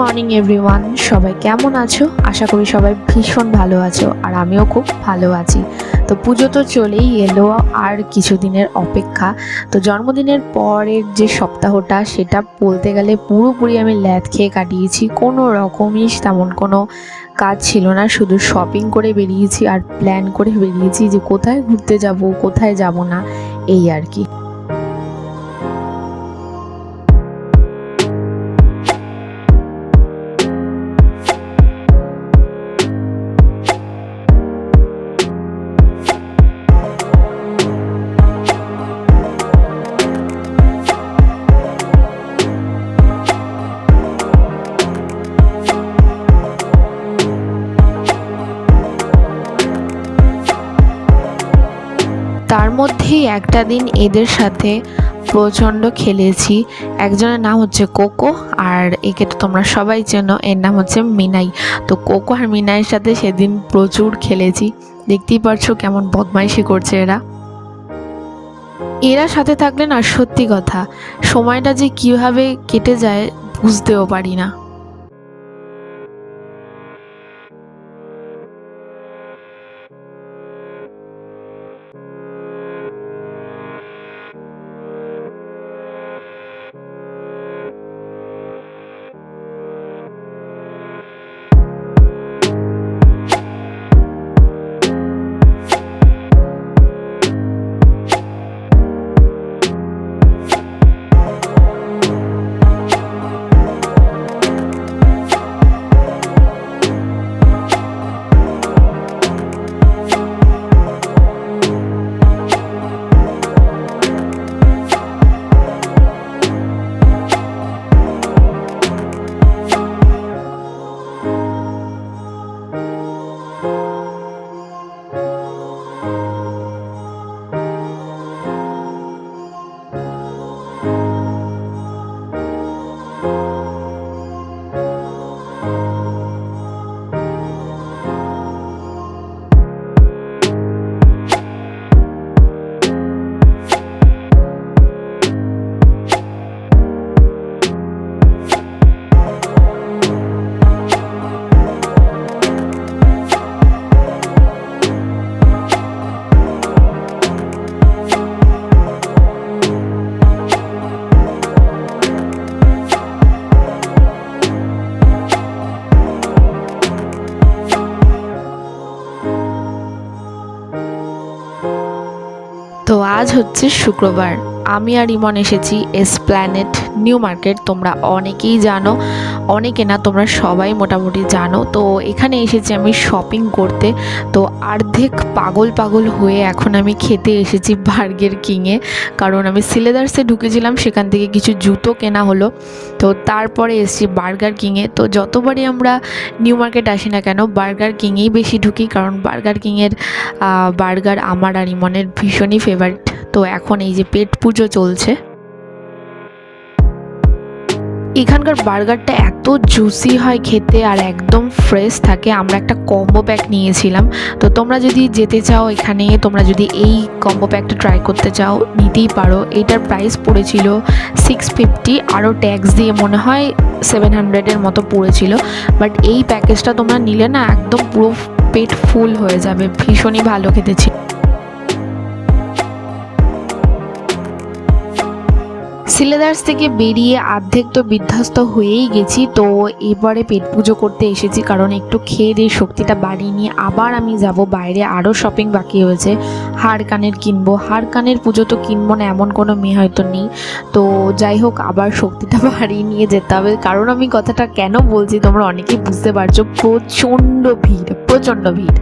Morning, everyone. সবাই কেমন আছো? আশা করি সবাই ভীষণ ভালো আছো, আর আমিও খুব ভালো আছি। তো পুজো তো চলেই এলো, আর কিছুদিনের অপেক্ষা। তো জন্মদিনের পরের যে সপ্তাহটা, সেটা বলতে গেলে পুরোপুরি আমি ল্যাদ খেয়ে কাটিয়েছি। কোনো রকমই তেমন কোনো কাজ ছিল না, শুধু শপিং করে বেরিয়েছি আর প্ল্যান করে বেরিয়েছি যে কোথায় ঘুরতে যাব, কোথায় যাব না, এই আর কি। তার মধ্যেই একটা দিন এদের সাথে প্রচণ্ড খেলেছি। একজনের নাম হচ্ছে কোকো আর একে তো তোমরা সবাই চেনো, এর নাম হচ্ছে মিনাই। তো কোকো আর মিনাইয়ের সাথে সেদিন প্রচুর খেলেছি। দেখতেই পারছ কেমন বদমাইশি করছে এরা। এরা সাথে থাকলে না সত্যি কথা, সময়টা যে কীভাবে কেটে যায় বুঝতেও পারি না। তো আজ হচ্ছে শুক্রবার। আমি আর ইমন এসেছি এসপ্ল্যানেট নিউ মার্কেট তোমরা অনেকেই জানো, অনেকে না, তোমরা সবাই মোটামুটি জানো। তো এখানে এসেছি আমি শপিং করতে। তো অর্ধেক পাগল পাগল হয়ে এখন আমি খেতে এসেছি বার্গের কিংয়ে কারণ আমি সিলেদার্সে ঢুকেছিলাম, সেখান থেকে কিছু জুতো কেনা হলো। তো তারপরে এসেছি বার্গার কিংয়ে তো যতবারই আমরা নিউ মার্কেট আসি না কেন বার্গার কিংয়েই বেশি ঢুকি। কারণ বার্গার কিংয়ের বার্গার আমার আর ইমনের ভীষণই ফেভারিট তো এখন এই যে পেট পুজো চলছে। এখানকার বার্গারটা এত জুসি হয় খেতে আর একদম ফ্রেশ থাকে। আমরা একটা কম্বো প্যাক নিয়েছিলাম। তো তোমরা যদি যেতে চাও এখানে, তোমরা যদি এই কম্বো প্যাকটা ট্রাই করতে চাও, নিতেই পারো। এটার প্রাইস পড়েছিল সিক্স ফিফটি আরও ট্যাক্স দিয়ে মনে হয় সেভেন হান্ড্রেডের মতো পড়েছিল। বাট এই প্যাকেজটা তোমরা নিলে না, একদম পুরো পেট ফুল হয়ে যাবে। ভীষণই ভালো খেতে ছিল। সিলেদার্স থেকে বেরিয়ে অর্ধেক তো বিধ্বস্ত হয়েই গেছি, তো এবারে পেট পুজো করতে এসেছি কারণ একটু খেয়ে দিয়ে শক্তিটা বাড়িয়ে নিয়ে আবার আমি যাব। বাইরে আরও শপিং বাকি হয়েছে হার কানের কিনবো। হার কানের পুজো তো কিনবো না, এমন কোনো মেয়ে হয়তো নেই। তো যাই হোক, আবার শক্তিটা বাড়িয়ে নিয়ে যেতে হবে। কারণ আমি কথাটা কেন বলছি তোমরা অনেকেই বুঝতে পারছ, প্রচণ্ড ভিড় প্রচণ্ড ভিড়।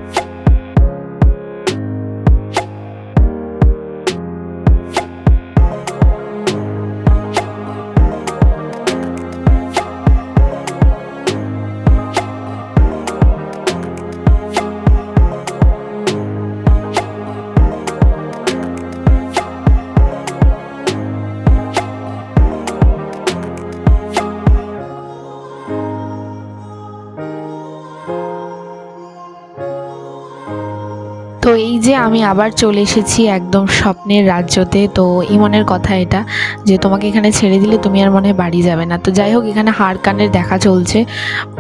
তো এই যে আমি আবার চলে এসেছি একদম স্বপ্নের রাজ্যতে, তো ইমনের কথা এটা যে তোমাকে এখানে ছেড়ে দিলে তুমি আর মনে হয় বাড়ি যাবে না। তো যাই হোক, এখানে হার কানের দেখা চলছে।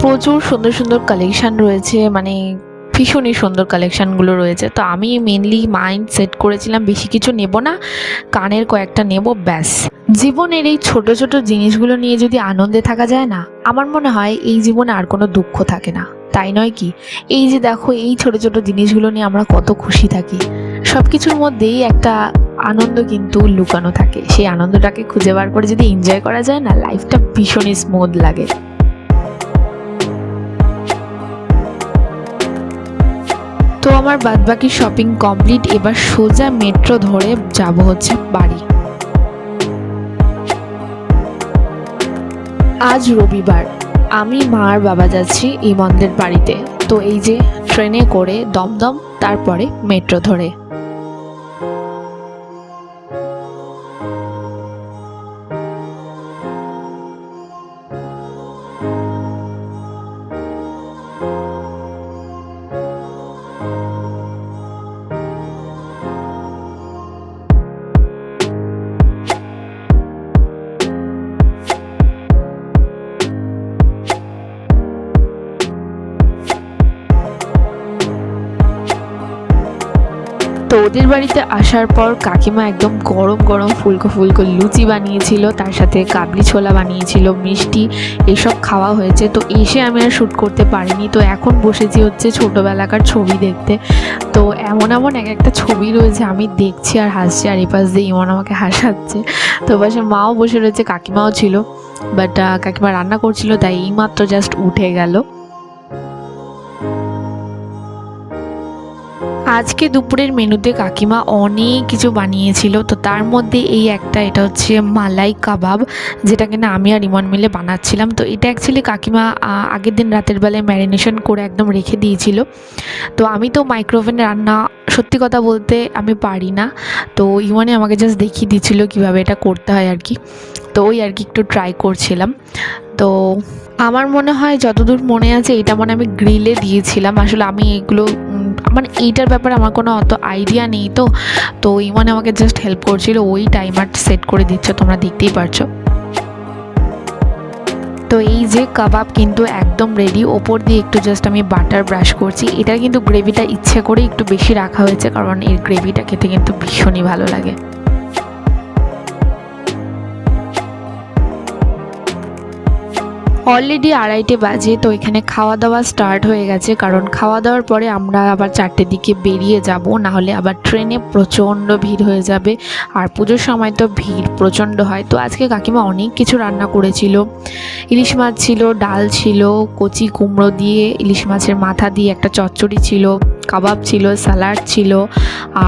প্রচুর সুন্দর সুন্দর কালেকশান রয়েছে মানে ভীষণই সুন্দর কালেকশানগুলো রয়েছে। তো আমি মেনলি মাইন্ড সেট করেছিলাম, বেশি কিছু নেব না, কানের কয়েকটা নেব, ব্যাস। জীবনের এই ছোট ছোট জিনিসগুলো নিয়ে যদি আনন্দে থাকা যায় না, আমার মনে হয় এই জীবনে আর কোনো দুঃখ থাকে না। তাই নয় কি? এই যে দেখো, এই ছোট ছোট জিনিসগুলো নিয়ে আমরা কত খুশি থাকি। সব কিছুর মধ্যেই একটা আনন্দ কিন্তু লুকানো থাকে। সেই আনন্দটাকে খুঁজে বার করে যদি এনজয় করা যায় না লাইফটা ভীষণই স্মুথ লাগে। তো আমার বাদবাকি শপিং কমপ্লিট এবার সোজা মেট্রো ধরে যাব হচ্ছে বাড়ি। আজ রবিবার। আমি মার বাবা যাচ্ছি ইমনদের বাড়িতে। তো এই যে, ট্রেনে করে দমদম, তারপরে মেট্রো ধরে। তো ওদের বাড়িতে আসার পর কাকিমা একদম গরম গরম ফুলকো ফুলকো লুচি বানিয়েছিল, তার সাথে কাবলি ছোলা বানিয়েছিল, মিষ্টি এসব খাওয়া হয়েছে। তো এসে আমি আর শ্যুট করতে পারিনি। তো এখন বসেছি হচ্ছে ছোটোবেলাকার ছবি দেখতে। তো এমন এমন এক একটা ছবি রয়েছে, আমি দেখছি আর হাসছি আর এপাশ দিয়ে ইমন আমাকে হাসাচ্ছে। তো পাশে মাও বসে রয়েছে, কাকিমাও ছিল। বাট কাকিমা রান্না করছিল, তাই এইমাত্র জাস্ট উঠে গেল। আজকে দুপুরের মেনুতে কাকিমা অনেক কিছু বানিয়েছিল, তো তার মধ্যে এই একটা, এটা হচ্ছে মালাই কাবাব, যেটা কিনা আমি আর ইমন মিলে বানাচ্ছিলাম। তো এটা অ্যাকচুয়ালি কাকিমা আগের দিন রাতের বেলায় ম্যারিনেশন করে একদম রেখে দিয়েছিল। তো আমি তো মাইক্রোওভেনে রান্না, সত্যি কথা বলতে আমি পারি না। তো ইমনে আমাকে জাস্ট দেখিয়ে দিচ্ছিল কীভাবে এটা করতে হয় আর কি। তো ওই আর কি একটু ট্রাই করছিলাম। তো আমার মনে হয় যতদূর মনে আছে, এটা মনে আমি গ্রিলে দিয়েছিলাম। আসলে আমি এগুলো মানে এইটার ব্যাপারে আমার কোনো অত আইডিয়া নেই তো। তো ইমন আমাকে জাস্ট হেল্প করছিল, ওই টাইমার সেট করে দিচ্ছ, তোমরা দেখতেই পারছ। তো এই যে কাবাব কিন্তু একদম রেডি ওপর দিয়ে একটু জাস্ট আমি বাটার ব্রাশ করছি। এটা কিন্তু গ্রেভিটা ইচ্ছে করে একটু বেশি রাখা হয়েছে, কারণ এর গ্রেভিটা খেতে কিন্তু ভীষণই ভালো লাগে। অলরেডি আড়াইটে বাজে, তো এখানে খাওয়া দাওয়া স্টার্ট হয়ে গেছে। কারণ খাওয়া দাওয়ার পরে আমরা আবার চারটের দিকে বেরিয়ে যাব না হলে আবার ট্রেনে প্রচণ্ড ভিড় হয়ে যাবে। আর পুজোর সময় তো ভিড় প্রচণ্ড হয়। তো আজকে কাকিমা অনেক কিছু রান্না করেছিল। ইলিশ মাছ ছিল, ডাল ছিল, কচি কুমড়ো দিয়ে, ইলিশ মাছের মাথা দিয়ে একটা চচ্চড়ি ছিল। কাবাব ছিল স্যালাড ছিল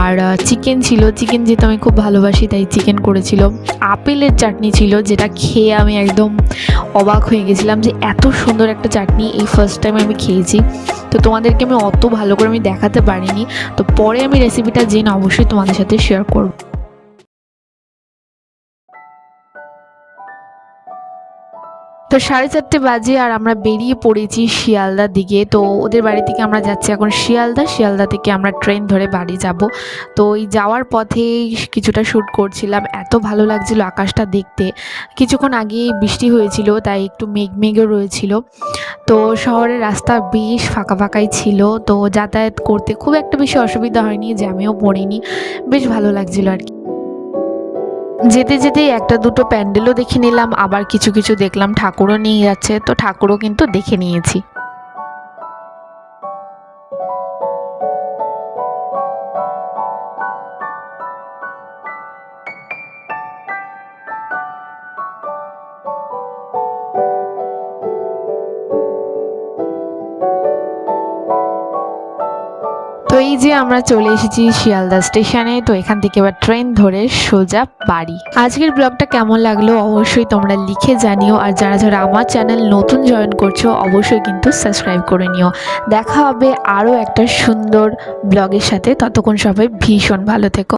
আর চিকেন ছিল। চিকেন যেহেতু আমি খুব ভালোবাসি, তাই চিকেন করেছিল। আপেলের চাটনি ছিল, যেটা খেয়ে আমি একদম অবাক হয়ে গেছিলাম যে এত সুন্দর একটা চাটনি এই ফার্স্ট টাইম আমি খেয়েছি। তো তোমাদেরকে আমি অত ভালো করে আমি দেখাতে পারিনি। তো পরে আমি রেসিপিটা জেনে অবশ্যই তোমাদের সাথে শেয়ার করব। তো সাড়ে চারটে বাজে আর আমরা বেরিয়ে পড়েছি শিয়ালদার দিকে। তো ওদের বাড়ি থেকে আমরা যাচ্ছি এখন শিয়ালদা। শিয়ালদা থেকে আমরা ট্রেন ধরে বাড়ি যাব। তো এই যাওয়ার পথে কিছুটা শ্যুট করছিলাম। এত ভালো লাগছিল আকাশটা দেখতে। কিছুক্ষণ আগে বৃষ্টি হয়েছিল, তাই একটু মেঘ মেঘও রয়েছিল। তো শহরের রাস্তা বেশ ফাঁকা ফাঁকাই ছিল। তো যাতায়াত করতে খুব একটা বেশি অসুবিধা হয়নি জ্যামেও পড়িনি। বেশ ভালো লাগছিল আর কি। যেতে যেতে একটা দুটো প্যান্ডেলও দেখে নিলাম, আবার কিছু কিছু দেখলাম ঠাকুরও নিয়ে যাচ্ছে, তো ঠাকুরও কিন্তু দেখে নিয়েছি। তো এই যে আমরা চলে এসেছি শিয়ালদা স্টেশনে, তো এখান থেকে এবার ট্রেন ধরে সোজা বাড়ি। আজকের ব্লগটা কেমন লাগল অবশ্যই তোমরা লিখে জানিও, আর যারা যারা আমার চ্যানেল নতুন জয়েন করছ, অবশ্যই কিন্তু সাবস্ক্রাইব করে নিও। দেখা হবে আরও একটা সুন্দর ব্লগের সাথে। ততক্ষণ সবাই ভীষণ ভালো থেকো।